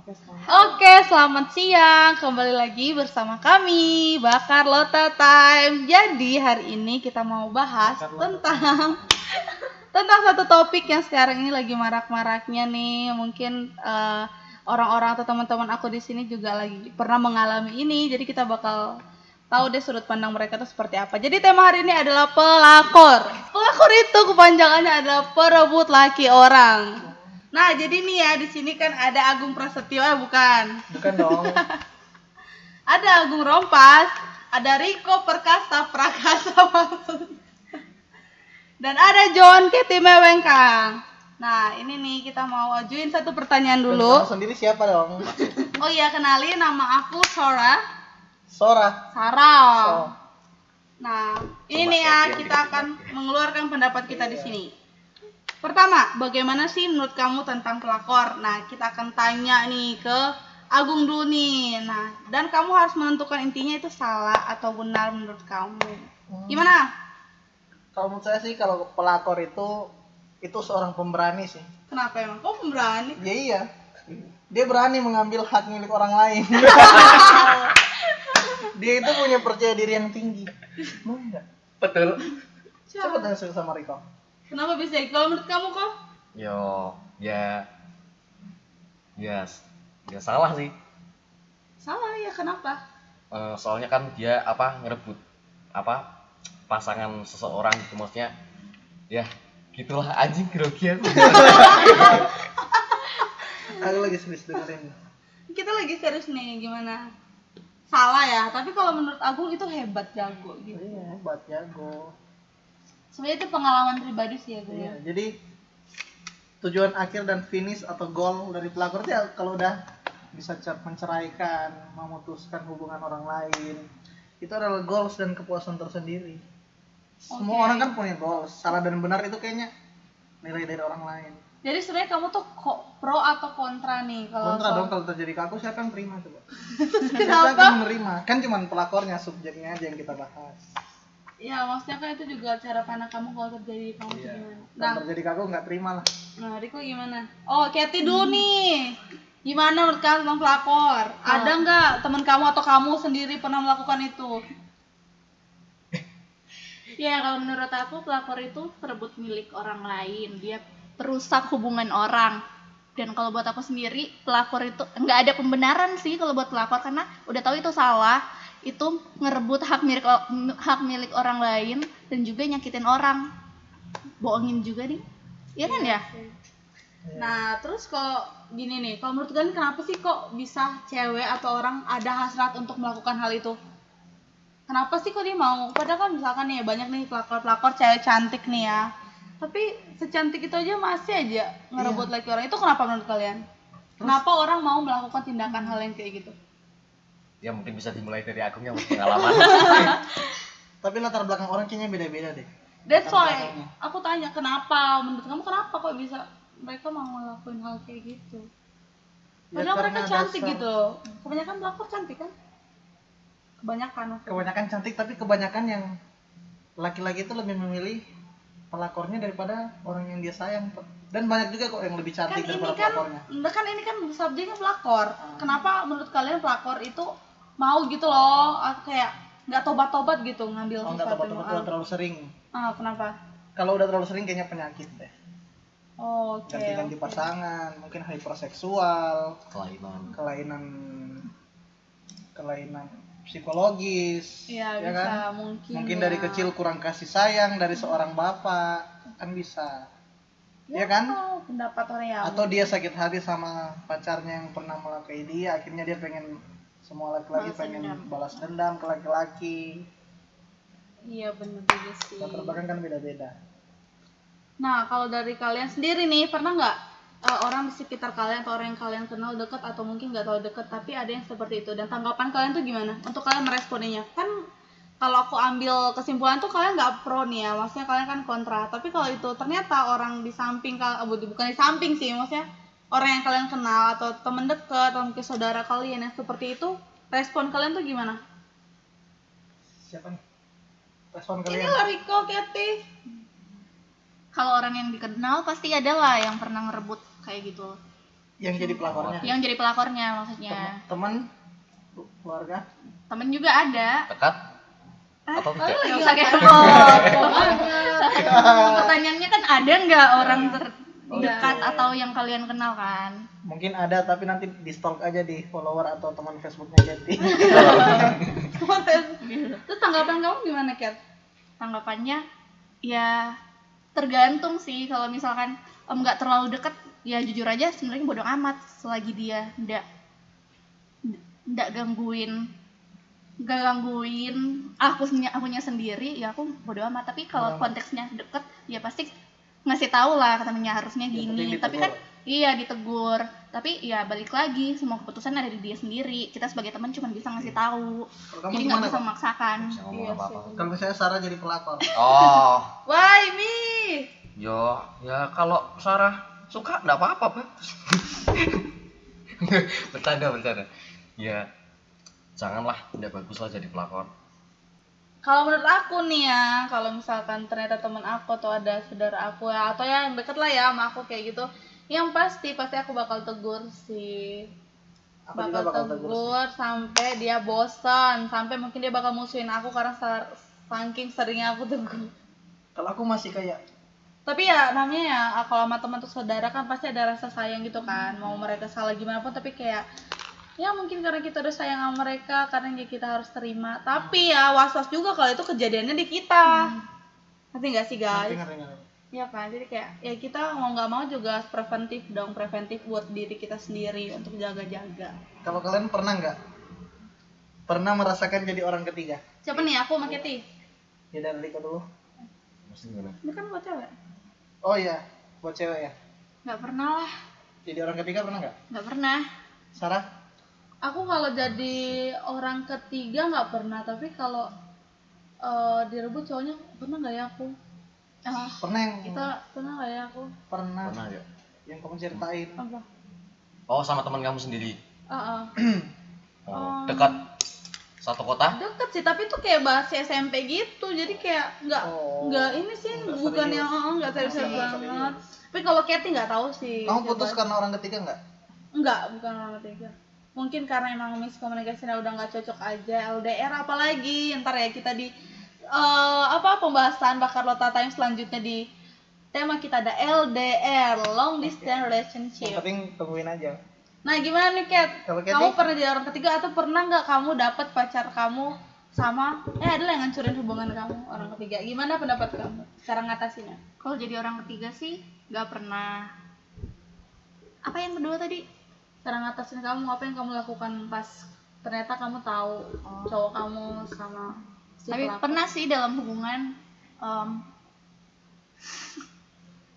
Oke, selamat. Oke, selamat siang. Kembali lagi bersama kami, Bakar Lota Time. Jadi, hari ini kita mau bahas Bakar tentang tentang satu topik yang sekarang ini lagi marak-maraknya nih. Mungkin eh, orang-orang atau teman-teman aku di sini juga lagi pernah mengalami ini. Jadi, kita bakal tahu deh sudut pandang mereka itu seperti apa. Jadi, tema hari ini adalah pelakor. Pelakor itu kepanjangannya adalah perebut laki orang. Nah, jadi nih ya di sini kan ada Agung Prasetyo, eh bukan. Bukan dong. Ada Agung Rompas, ada Riko Perkasa Prakasa. Dan ada John Keti Mewengkang. Nah, ini nih kita mau ajuin satu pertanyaan Kamu dulu. sendiri siapa dong? Oh iya, kenalin nama aku Sora Sora. Sarah. So. Nah, ini ya kita akan mengeluarkan pendapat kita di sini. Pertama, bagaimana sih menurut kamu tentang pelakor? Nah, kita akan tanya nih ke Agung dulu nih. Nah, dan kamu harus menentukan intinya itu salah atau benar menurut kamu. Gimana? Kalau menurut saya sih kalau pelakor itu itu seorang pemberani sih. Kenapa emang? Kok pemberani? Ya iya. Dia berani mengambil hak milik orang lain. Dia itu punya percaya diri yang tinggi. Mau enggak? Betul. Coba tanya sama Riko. Kenapa bisa? Kalau menurut kamu kok? Yo, ya, ya, ya salah sih. Salah ya, kenapa? Eh, soalnya kan dia apa ngerebut apa pasangan seseorang gitu maksudnya. Ya, gitulah anjing grogi aku. Aku lagi serius dengerin. Kita lagi serius nih, gimana? Salah ya, tapi kalau menurut Agung itu hebat jago gitu. Iya, hebat jago. Sebenarnya itu pengalaman pribadi sih ya gue. Iya, jadi tujuan akhir dan finish atau goal dari pelakor itu ya kalau udah bisa cer- menceraikan, memutuskan hubungan orang lain, itu adalah goals dan kepuasan tersendiri. Semua Oke. orang kan punya goals, salah dan benar itu kayaknya nilai dari orang lain. Jadi sebenarnya kamu tuh kok pro atau kontra nih kalau Kontra soal- dong kalau terjadi ke aku siapa yang terima coba? siapa yang menerima? Kan cuman pelakornya, subjeknya aja yang kita bahas. Ya maksudnya kan itu juga cara pandang kamu kalau terjadi di kamu Iya. gimana. Nah, Kalau terjadi ke aku nggak terima lah. nah Riko gimana? Oh, Katy dulu nih. Gimana menurut kamu tentang pelakor? Ada nggak teman kamu atau kamu sendiri pernah melakukan itu? Ya kalau menurut aku pelakor itu perebut milik orang lain, dia perusak hubungan orang. Dan kalau buat aku sendiri pelakor itu nggak ada pembenaran sih kalau buat pelakor karena udah tahu itu salah, itu ngerebut hak milik hak milik orang lain dan juga nyakitin orang, bohongin juga nih, iya kan ya? Nah, terus kalau gini nih, kalau menurut kalian kenapa sih kok bisa cewek atau orang ada hasrat untuk melakukan hal itu? Kenapa sih kok dia mau? Padahal kan misalkan nih banyak nih pelakor-pelakor cewek cantik nih ya. Tapi secantik itu aja masih aja ngerebut laki orang. Itu kenapa menurut kalian? Kenapa orang mau melakukan tindakan hal yang kayak gitu? Ya mungkin bisa dimulai dari Agung yang pengalaman. Tapi latar belakang orang kayaknya beda-beda deh. That's why aku tanya kenapa menurut kamu kenapa kok bisa mereka mau ngelakuin hal kayak gitu? Ya, Padahal karena mereka cantik dasar- gitu. Kebanyakan pelakor cantik kan? Kebanyakan. maksudnya. kebanyakan cantik tapi kebanyakan yang laki-laki itu lebih memilih pelakornya daripada orang yang dia sayang dan banyak juga kok yang lebih kan cantik ini daripada kan pelakornya enggak kan ini kan subjeknya pelakor. Ah. Kenapa menurut kalian pelakor itu mau gitu loh atau kayak nggak tobat-tobat gitu ngambil oh tepat-tepat yang- udah terlalu sering ah, kenapa? kalau udah terlalu sering kayaknya penyakit deh Oh, Oke. ganti-ganti oke. pasangan mungkin hyperseksual Kelainan. kelainan kelainan psikologis Iya ya bisa kan mungkin. mungkin ya. dari kecil kurang kasih sayang dari seorang bapak kan bisa ya kan Oh, pendapat orang ya. atau dia sakit hati sama pacarnya yang pernah melukai dia akhirnya dia pengen semua laki-laki Balas pengen dendam. balas dendam ke laki-laki Iya bener juga sih. latar belakang kan beda-beda Nah, kalau dari kalian sendiri nih, pernah nggak eh, orang di sekitar kalian atau orang yang kalian kenal deket atau mungkin nggak tahu deket, tapi ada yang seperti itu dan tanggapan kalian tuh gimana? Untuk kalian meresponinya? Kan kalau aku ambil kesimpulan tuh kalian nggak pro nih ya, maksudnya kalian kan kontra. Tapi kalau itu ternyata orang di samping kal- eh, bukan di samping sih, maksudnya orang yang kalian kenal atau temen deket atau mungkin saudara kalian yang seperti itu, respon kalian tuh gimana? siapa nih? Respon Ini kalian. lah Riko, Keti. Kalau orang yang dikenal pasti ada lah yang pernah ngerebut kayak gitu. yang jadi pelakornya. Yang jadi pelakornya maksudnya. Teman? Keluarga? Temen juga ada. Dekat? Atau tidak nggak usah kepo pertanyaannya kan ada nggak orang terdekat atau yang kalian kenal kan? Mungkin ada tapi nanti di stalk aja di follower atau teman Facebooknya Getty Terus tanggapan kamu gimana, Kat? tanggapannya ya tergantung sih. Kalau misalkan nggak terlalu deket ya jujur aja sebenarnya bodoh amat. Selagi dia ndak ndak gangguin nggak gangguin aku akunya sendiri ya aku bodoh amat. Tapi kalau konteksnya deket ya pasti ngasih tahu lah katanya harusnya gini penting tapi kan iya ditegur. Tapi ya balik lagi semua keputusan ada di dia sendiri. Kita sebagai teman cuma bisa ngasih tahu. Kalau kamu jadi nggak bisa memaksakan. Iya apa misalnya Sarah jadi pelakor. Oh. Why me? yo ya kalau Sarah suka nggak apa-apa bagus bercanda bercanda. Ya janganlah tidak bagus lah jadi pelakor Kalau menurut aku nih ya, kalau misalkan ternyata temen aku atau ada saudara aku ya, atau ya yang deket lah ya sama aku kayak gitu, yang pasti pasti aku bakal tegur sih. aku bakal, bakal tegur tegur sampai dia bosan, sampai mungkin dia bakal musuhin aku karena sa- saking seringnya aku tegur. kalau aku masih kayak Tapi ya namanya ya kalau sama teman atau saudara kan pasti ada rasa sayang gitu kan, mau mereka salah gimana pun tapi kayak ya mungkin karena kita udah sayang sama mereka karena ya kita harus terima. Tapi ya was-was juga kalau itu kejadiannya di kita. Ngerti nggak sih guys? ngerti ngerti. Ngerti ya kan? Jadi kayak ya kita mau nggak mau juga preventif dong preventif buat diri kita sendiri untuk jaga-jaga. Kalau kalian pernah nggak? Pernah merasakan jadi orang ketiga? Siapa nih? Aku sama Keti ya dari Riko dulu. Ini kan buat cewek? Oh iya buat cewek ya? Nggak pernah lah. Jadi orang ketiga pernah nggak? Nggak pernah. Sarah aku kalau jadi orang ketiga nggak pernah tapi kalau eh, direbut cowoknya pernah nggak ya aku Ah, pernah yang kita pernah nggak ya aku pernah pernah ya yang kamu ceritain apa oh sama teman kamu sendiri Ah, ah. oh, Oh. dekat satu kota deket sih tapi itu kayak bahas SMP gitu jadi kayak nggak Oh. nggak ini sih Nggak bukan serius. yang oh, nggak serius Nggak banget serius. tapi kalau Katy nggak tahu sih kamu putus karena orang ketiga nggak Enggak, bukan orang ketiga. Mungkin karena emang miskomunikasinya udah nggak cocok aja LDR apalagi ntar ya kita di eh, apa pembahasan bakar lota time selanjutnya di tema kita ada LDR long distance yang relationship. penting tungguin aja Nah gimana nih Kat? Kamu pernah jadi orang ketiga atau pernah nggak kamu dapat pacar kamu sama eh adalah yang ngancurin hubungan kamu orang ketiga? Gimana pendapat kamu? Cara ngatasinnya? kalau jadi orang ketiga sih nggak pernah apa yang kedua tadi Cara ngatasin kamu apa yang kamu lakukan pas ternyata kamu tahu cowok kamu sama si tapi pelakor? pernah sih dalam hubungan em,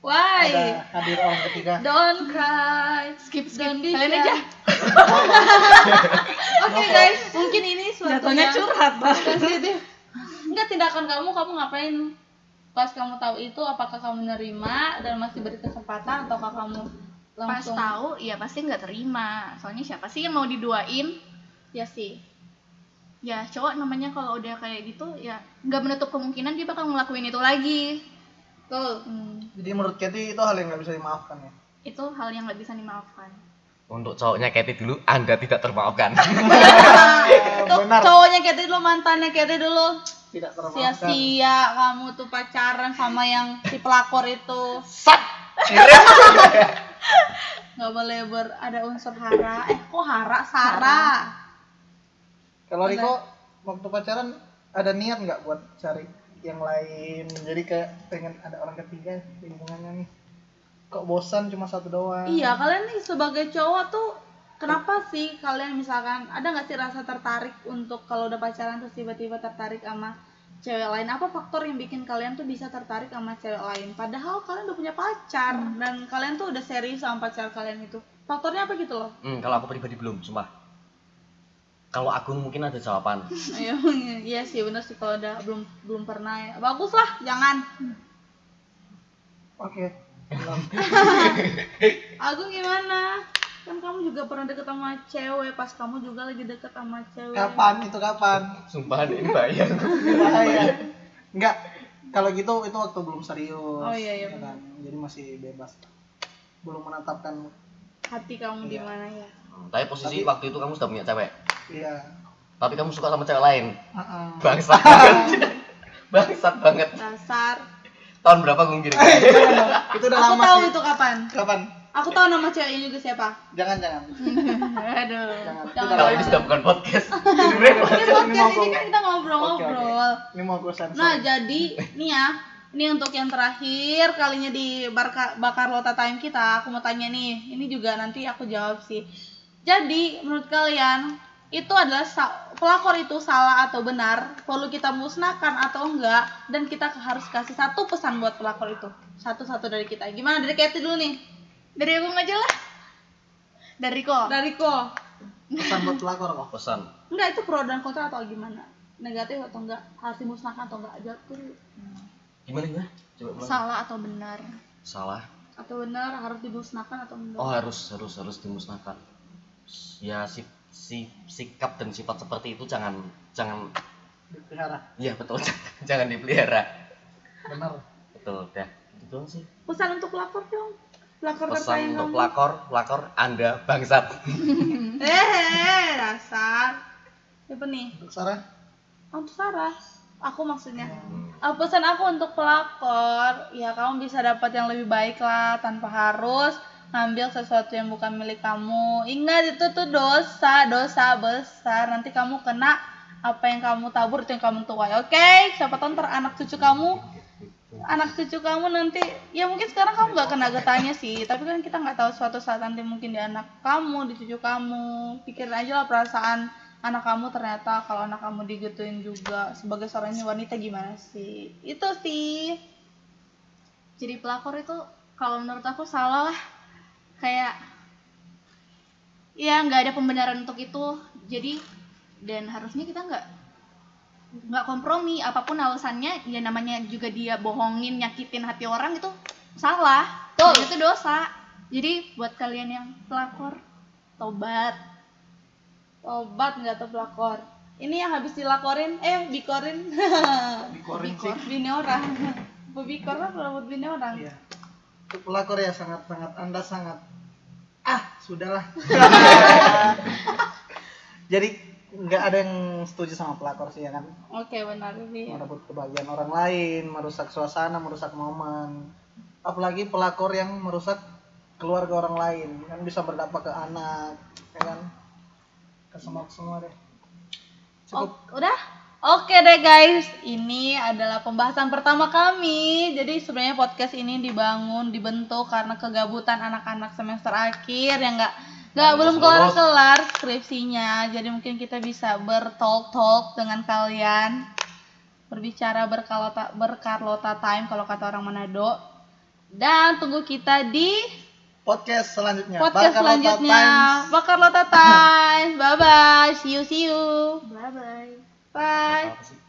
Why? ada hadir orang ketiga Don't cry. skip skip Don't kalian aja Oke guys, mungkin ini suatu Jatuhnya yang curhat, Bang. sensitif. Enggak tindakan kamu, kamu ngapain? Pas kamu tahu itu, apakah kamu nerima dan masih beri kesempatan ataukah kamu pas langsung? tahu ya pasti nggak terima soalnya siapa sih yang mau diduain Ya sih. ya cowok namanya kalau udah kayak gitu ya nggak menutup kemungkinan dia bakal ngelakuin itu lagi Tuh. Hmm, jadi menurut Katy itu hal yang nggak bisa dimaafkan ya itu hal yang nggak bisa dimaafkan untuk cowoknya Katy dulu anda tidak termaafkan benar cowoknya Katy dulu, mantannya Katy dulu. tidak termaafkan Sia-sia kamu tuh pacaran sama yang si pelakor itu. sat nggak boleh ber ada unsur hara. Eh, kok hara? Sarah. kalau Riko waktu pacaran ada niat nggak buat cari yang lain jadi kayak pengen ada orang ketiga di hubungannya nih kok bosan cuma satu doang Iya, kalian nih sebagai cowok tuh kenapa sih kalian misalkan ada nggak sih rasa tertarik untuk kalau udah pacaran terus tiba-tiba tertarik sama cewek lain? Apa faktor yang bikin kalian tuh bisa tertarik sama cewek lain? Padahal kalian udah punya pacar dan kalian tuh udah serius sama pacar kalian itu. Faktornya apa gitu loh? hmm, kalau aku pribadi belum sumpah kalau Agung mungkin ada jawaban Iya, iya sih bener sih kalau udah belum belum pernah ya. Bagus lah, jangan. oke Belum. Agung gimana? Kan kamu juga pernah deket sama cewek, pas kamu juga lagi deket sama cewek. kapan itu kapan sumpah ini bayar bahaya enggak kalau gitu itu waktu belum serius Oh, iya, iya, ya kan? jadi masih bebas belum menetapkan hati kamu di Iya. mana ya Hmm, Tapi posisi Tapi- waktu itu kamu sudah punya cewek. iya Tapi kamu suka sama cewek lain. Heeh. Bangsat banget. Bangsat banget. dasar Tahun berapa kamu kirim? itu udah aku lama tahu sih itu kapan kapan aku tahu nama ceweknya juga siapa jangan jangan aduh Jangan. jangan Kalau ini sudah bukan podcast. Ini podcast ini kan kita ngobrol-ngobrol ini mau gue sensor Nah, jadi nih ya, ini untuk yang terakhir kalinya di Barka, Bakar Lota Time kita, aku mau tanya nih, ini juga nanti aku jawab sih. Jadi, menurut kalian, itu adalah pelakor itu salah atau benar, perlu kita musnahkan atau enggak, dan kita harus kasih satu pesan buat pelakor itu. Satu-satu dari kita. Gimana dari Katy dulu nih? Dari aku aja lah. Dari kok. Dari Ko. pesan buat pelakor kok Pesan. Enggak, itu pro dan kontra atau gimana? Negatif atau enggak? Harus dimusnahkan atau enggak? Jawab dulu. Gimana gimana? Coba ulang. Salah atau benar? Salah. Atau benar harus dimusnahkan atau enggak? Oh harus harus harus dimusnahkan. Ya si, si sikap dan sifat seperti itu jangan jangan dipelihara iya betul jangan dipelihara. benar Betul dah. Itu doang sih. pesan untuk pelakor dong pelakor Pesan untuk kamu pelakor, pelakor Anda bangsat. eh dasar. Siapa nih? Untuk Sarah. Oh, untuk Sarah. Aku maksudnya. Hmm. Ah, pesan aku untuk pelakor. Ya kamu bisa dapat yang lebih baik lah tanpa harus ngambil sesuatu yang bukan milik kamu. Ingat itu tuh dosa dosa besar. Nanti kamu kena apa yang kamu tabur itu yang kamu tuai. Oke? Siapa tahu ntar anak cucu kamu anak cucu kamu nanti ya mungkin sekarang kamu nggak kena getahnya sih tapi kan kita nggak tahu suatu saat nanti mungkin di anak kamu di cucu kamu pikirin aja lah perasaan anak kamu ternyata kalau anak kamu digituin juga sebagai seorang wanita gimana sih itu sih Jadi pelakor itu kalau menurut aku salah lah. Kayak ya nggak ada pembenaran untuk itu. Jadi dan harusnya kita nggak nggak kompromi apa pun alasannya ya namanya juga dia bohongin nyakitin hati orang itu salah. Dan itu dosa. Jadi buat kalian yang pelakor tobat. Obat nggak tuh pelakor? Ini yang habis dilaporin eh bikorin. Dikorin sih. Bini orang. Bikor kan kalau buat bini orang? Iya. Untuk pelakor ya sangat sangat anda sangat ah sudahlah. Jadi nggak ada yang setuju sama pelakor sih ya kan? Oke benar sih. Merebut kebahagiaan orang lain merusak suasana merusak momen. Apalagi pelakor yang merusak keluarga orang lain kan bisa berdampak ke anak ya kan? Ke semua semua deh. Cukup. Oh, udah? Oke deh guys, ini adalah pembahasan pertama kami. Jadi sebenarnya podcast ini dibangun, dibentuk karena kegabutan anak-anak semester akhir yang nggak nggak Harus belum kelar-kelar skripsinya. Jadi mungkin kita bisa bertalk-talk dengan kalian, berbicara berkalota berkarlota time kalau kata orang Manado. Dan tunggu kita di podcast selanjutnya podcast Bakar selanjutnya. Times. Bakar Lota Time. Bye bye. See you see you. bye bye Bye.